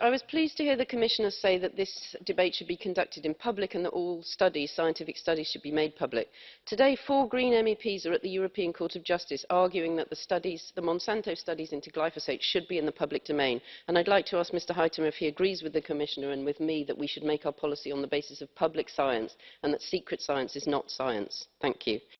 I was pleased to hear the Commissioner say that this debate should be conducted in public and that all studies, scientific studies should be made public. Today, four Green MEPs are at the European Court of Justice arguing that the, studies, the Monsanto studies into glyphosate should be in the public domain. And I'd like to ask Mr Huitema if he agrees with the Commissioner and with me that we should make our policy on the basis of public science and that secret science is not science. Thank you.